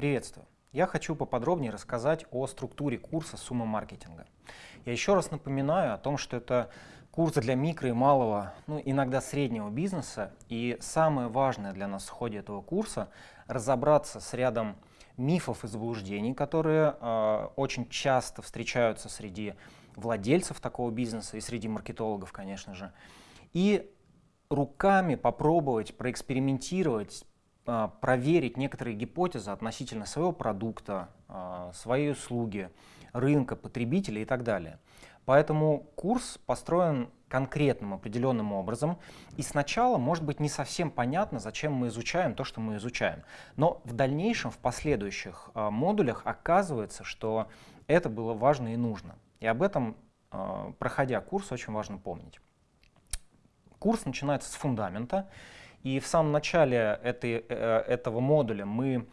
Приветствую! Я хочу поподробнее рассказать о структуре курса «Сумма маркетинга». Я еще раз напоминаю о том, что это курс для микро и малого, ну иногда среднего бизнеса. И самое важное для нас в ходе этого курса — разобраться с рядом мифов и заблуждений, которые э, очень часто встречаются среди владельцев такого бизнеса и среди маркетологов, конечно же. И руками попробовать проэкспериментировать, проверить некоторые гипотезы относительно своего продукта, а, своей услуги, рынка, потребителей и так далее. Поэтому курс построен конкретным определенным образом, и сначала может быть не совсем понятно, зачем мы изучаем то, что мы изучаем. Но в дальнейшем, в последующих э, модулях оказывается, что это было важно и нужно. И об этом, проходя курс, очень важно помнить. Курс начинается с фундамента, и в самом начале этой, э, этого модуля мы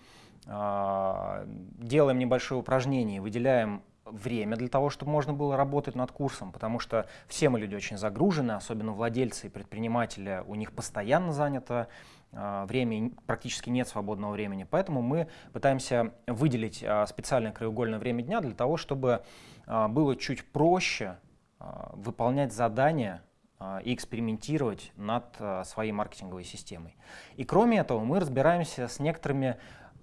э, делаем небольшое упражнение, выделяем время для того, чтобы можно было работать над курсом, потому что все мы люди очень загружены, особенно владельцы и предприниматели, у них постоянно занято э, время, практически нет свободного времени, поэтому мы пытаемся выделить э, специальное краеугольное время дня для того, чтобы было чуть проще выполнять задания а, и экспериментировать над а, своей маркетинговой системой. И кроме этого мы разбираемся с некоторыми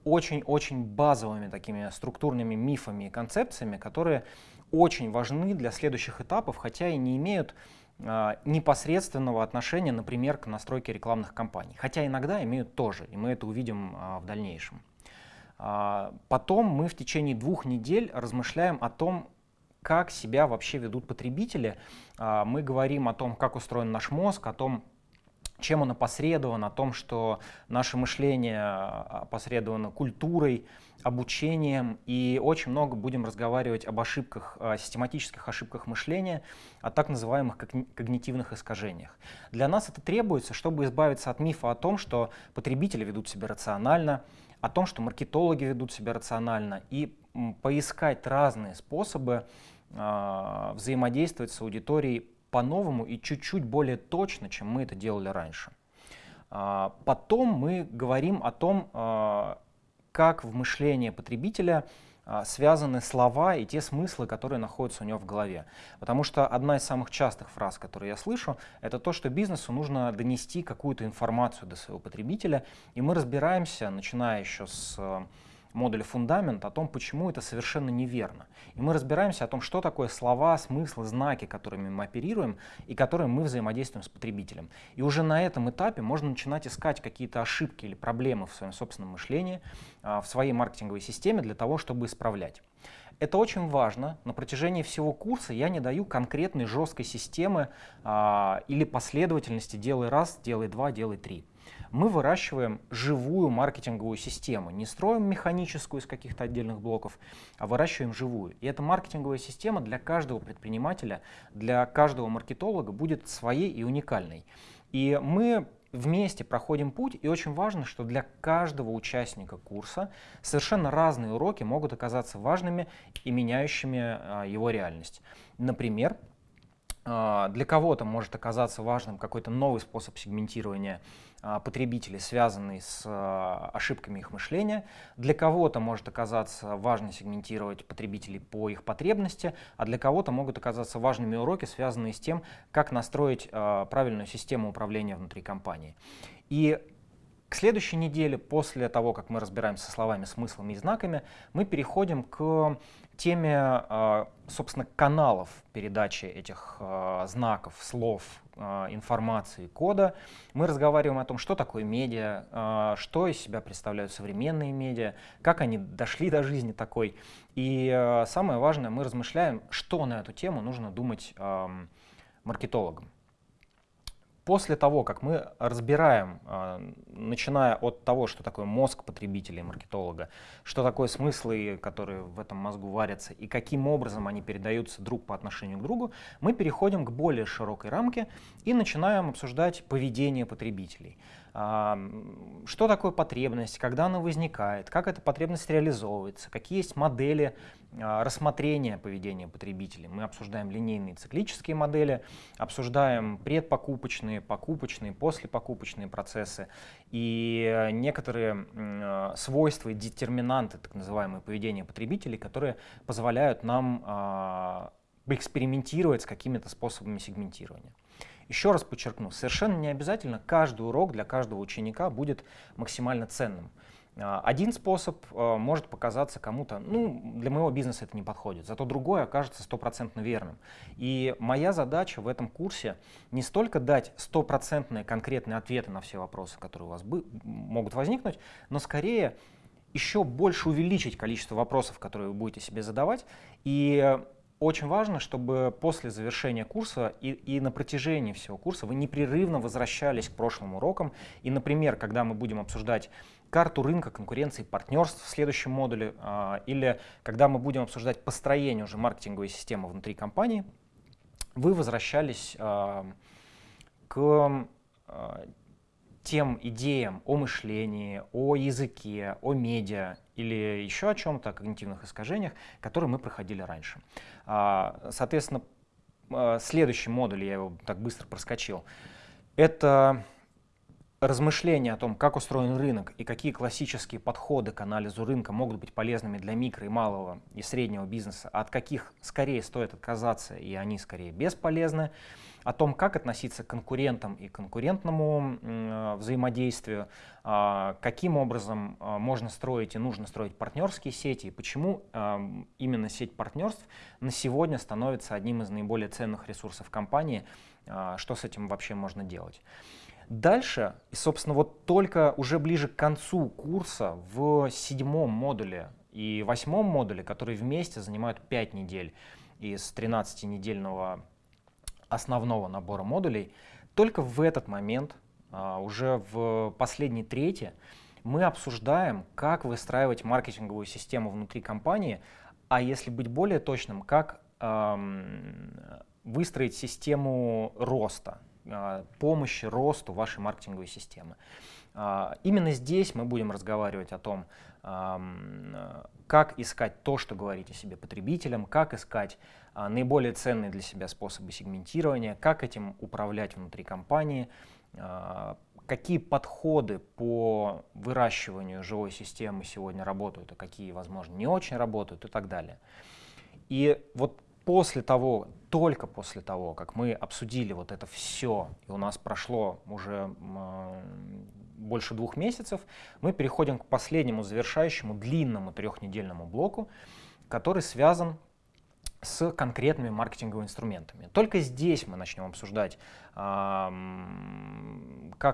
очень-очень базовыми такими структурными мифами и концепциями, которые очень важны для следующих этапов, хотя и не имеют э, непосредственного отношения, например, к настройке рекламных кампаний. Хотя иногда имеют тоже, и мы это увидим в дальнейшем. Потом мы в течение двух недель размышляем о том, как себя вообще ведут потребители. А, мы говорим о том, как устроен наш мозг, о том, чем он опосредован, о том, что наше мышление а, опосредовано культурой, обучением, и очень много будем разговаривать об ошибках, о систематических ошибках мышления, о так называемых когнитивных искажениях. Для нас это требуется, чтобы избавиться от мифа о том, что потребители ведут себя рационально, о том, что маркетологи ведут себя рационально, и поискать разные способы взаимодействовать с аудиторией по-новому и чуть-чуть более точно, чем мы это делали раньше. Э, потом мы говорим о том, э, как в мышлении потребителя связаны слова и те смыслы, которые находятся у него в голове. Потому что одна из самых частых фраз, которые я слышу, это то, что бизнесу нужно донести какую-то информацию до своего потребителя. И мы разбираемся, начиная еще с модуле «Фундамент» о том, почему это совершенно неверно. И мы разбираемся о том, что такое слова, смыслы, знаки, которыми мы оперируем и которыми мы взаимодействуем с потребителем. И уже на этом этапе можно начинать искать какие-то ошибки или проблемы в своем собственном мышлении, а, в своей маркетинговой системе для того, чтобы исправлять. Это очень важно. На протяжении всего курса я не даю конкретной жесткой системы а, или последовательности «делай раз», «делай два», «делай три» мы выращиваем живую маркетинговую систему. Не строим механическую из каких-то отдельных блоков, а выращиваем живую. И эта маркетинговая система для каждого предпринимателя, для каждого маркетолога будет своей и уникальной. И мы вместе проходим путь, и очень важно, что для каждого участника курса совершенно разные уроки могут оказаться важными и меняющими а, его реальность. Например, для кого-то может оказаться важным какой-то новый способ сегментирования а, потребителей, связанный с а, ошибками их мышления. Для кого-то может оказаться важно сегментировать потребителей по их потребности, а для кого-то могут оказаться важными уроки, связанные с тем, как настроить правильную систему управления внутри компании. И к следующей неделе, после того, как мы разбираемся со словами, смыслами и знаками, мы переходим к теме, а, собственно, каналов передачи этих а, знаков, слов, а, информации, кода. Мы разговариваем о том, что такое медиа, что из себя представляют современные медиа, как они дошли до жизни такой. И самое важное, мы размышляем, что на эту тему нужно думать маркетологам. После того, как мы разбираем, а, начиная от того, что такое мозг потребителя и маркетолога, что такое смыслы, которые в этом мозгу варятся, и каким образом они передаются друг по отношению к другу, мы переходим к более широкой рамке и начинаем обсуждать поведение потребителей. что такое потребность, когда она возникает, как эта потребность реализовывается, какие есть модели а, рассмотрения поведения потребителей. Мы обсуждаем линейные циклические модели, обсуждаем предпокупочные, покупочные, послепокупочные процессы и некоторые а, свойства и детерминанты, так называемые, поведения потребителей, которые позволяют нам а, экспериментировать с какими-то способами сегментирования. Еще раз подчеркну, совершенно не обязательно каждый урок для каждого ученика будет максимально ценным. А, один способ а, может показаться кому-то, ну, для моего бизнеса это не подходит, зато другой окажется стопроцентно верным. И моя задача в этом курсе не столько дать стопроцентные конкретные ответы на все вопросы, которые у вас могут возникнуть, но скорее еще больше увеличить количество вопросов, которые вы будете себе задавать, и очень важно, чтобы после завершения курса и, и на протяжении всего курса вы непрерывно возвращались к прошлым урокам. И, например, когда мы будем обсуждать карту рынка конкуренции партнерств в следующем модуле, э, или когда мы будем обсуждать построение уже маркетинговой системы внутри компании, вы возвращались э, к э, тем идеям о мышлении, о языке, о медиа или еще о чем-то, о когнитивных искажениях, которые мы проходили раньше. А, соответственно, а, следующий модуль, я его так быстро проскочил, это размышления о том, как устроен рынок и какие классические подходы к анализу рынка могут быть полезными для микро и малого и среднего бизнеса, а от каких скорее стоит отказаться и они скорее бесполезны о том, как относиться к конкурентам и конкурентному э, взаимодействию, э, каким образом э, можно строить и нужно строить партнерские сети, и почему э, именно сеть партнерств на сегодня становится одним из наиболее ценных ресурсов компании, что с этим вообще можно делать. Дальше, и, собственно, вот только уже ближе к концу курса в седьмом модуле и восьмом модуле, которые вместе занимают 5 недель из 13-недельного основного набора модулей, только в этот момент, а, уже в последней трети, мы обсуждаем, как выстраивать маркетинговую систему внутри компании, а если быть более точным, как выстроить систему роста, помощи росту вашей маркетинговой системы. А, именно здесь мы будем разговаривать о том, как искать то, что говорить о себе потребителям, как искать а, наиболее ценные для себя способы сегментирования, как этим управлять внутри компании, а, какие подходы по выращиванию живой системы сегодня работают, а какие, возможно, не очень работают и так далее. И вот после того, только после того, как мы обсудили вот это все, и у нас прошло уже больше двух месяцев, мы переходим к последнему завершающему длинному трехнедельному блоку, который связан с конкретными маркетинговыми инструментами. Только здесь мы начнем обсуждать, как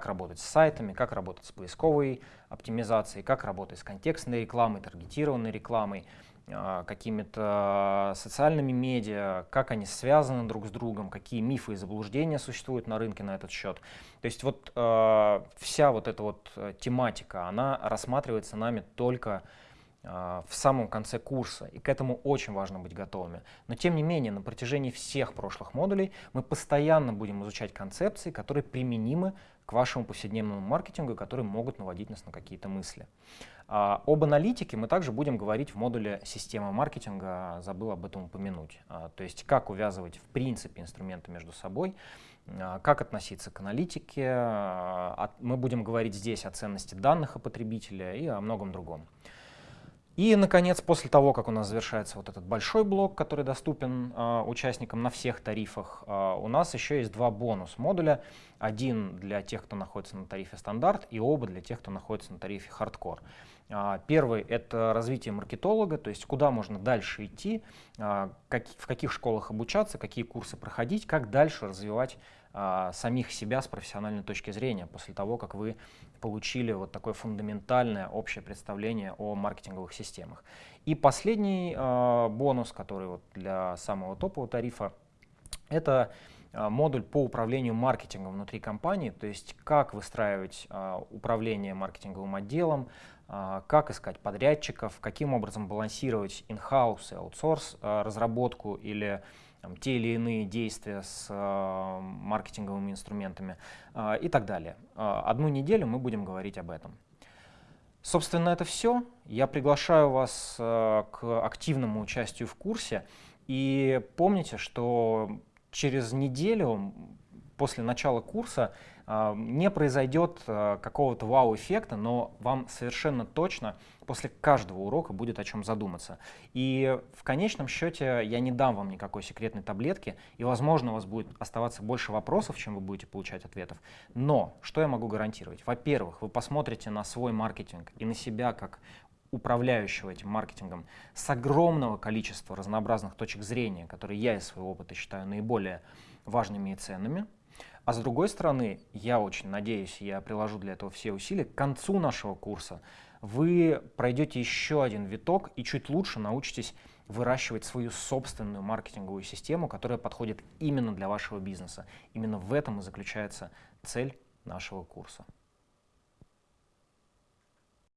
работать с сайтами, как работать с поисковой оптимизацией, как работать с контекстной рекламой, таргетированной рекламой, какими-то социальными медиа, как они связаны друг с другом, какие мифы и заблуждения существуют на рынке на этот счет. То есть вот э, вся вот эта вот э, тематика, она рассматривается нами только а, в самом конце курса, и к этому очень важно быть готовыми. Но тем не менее, на протяжении всех прошлых модулей мы постоянно будем изучать концепции, которые применимы к вашему повседневному маркетингу, которые могут наводить нас на какие-то мысли. А, об аналитике мы также будем говорить в модуле «Система маркетинга», забыл об этом упомянуть. А, то есть как увязывать в принципе инструменты между собой, как относиться к аналитике. Мы будем говорить здесь о ценности данных о потребителе и о многом другом. И, наконец, после того, как у нас завершается вот этот большой блок, который доступен э, участникам на всех тарифах, э, у нас еще есть два бонус-модуля. Один для тех, кто находится на тарифе стандарт, и оба для тех, кто находится на тарифе хардкор. Э, первый — это развитие маркетолога, то есть куда можно дальше идти, как, в каких школах обучаться, какие курсы проходить, как дальше развивать а, самих себя с профессиональной точки зрения, после того, как вы получили вот такое фундаментальное общее представление о маркетинговых системах. И последний а, бонус, который вот для самого топового тарифа, это а, модуль по управлению маркетингом внутри компании, то есть как выстраивать а, управление маркетинговым отделом, а, как искать подрядчиков, каким образом балансировать in-house и аутсорс а, разработку или там, те или иные действия с маркетинговыми инструментами и так далее. Одну неделю мы будем говорить об этом. Собственно, это все. Я приглашаю вас к активному участию в курсе. И помните, что через неделю после начала курса э, не произойдет э, какого-то вау-эффекта, но вам совершенно точно после каждого урока будет о чем задуматься. И в конечном счете я не дам вам никакой секретной таблетки, и, возможно, у вас будет оставаться больше вопросов, чем вы будете получать ответов. Но что я могу гарантировать? Во-первых, вы посмотрите на свой маркетинг и на себя как управляющего этим маркетингом с огромного количества разнообразных точек зрения, которые я из своего опыта считаю наиболее важными и ценными. А с другой стороны, я очень надеюсь, я приложу для этого все усилия, к концу нашего курса вы пройдете еще один виток и чуть лучше научитесь выращивать свою собственную маркетинговую систему, которая подходит именно для вашего бизнеса. Именно в этом и заключается цель нашего курса.